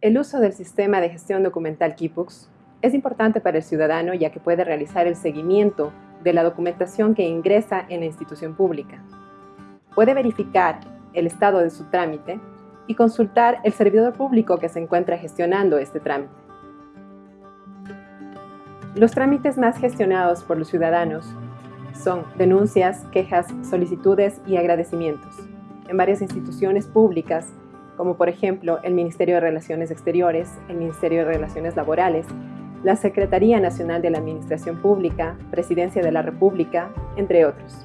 El uso del sistema de gestión documental Keybooks es importante para el ciudadano ya que puede realizar el seguimiento de la documentación que ingresa en la institución pública. Puede verificar el estado de su trámite y consultar el servidor público que se encuentra gestionando este trámite. Los trámites más gestionados por los ciudadanos son denuncias, quejas, solicitudes y agradecimientos en varias instituciones públicas como por ejemplo el Ministerio de Relaciones Exteriores, el Ministerio de Relaciones Laborales, la Secretaría Nacional de la Administración Pública, Presidencia de la República, entre otros.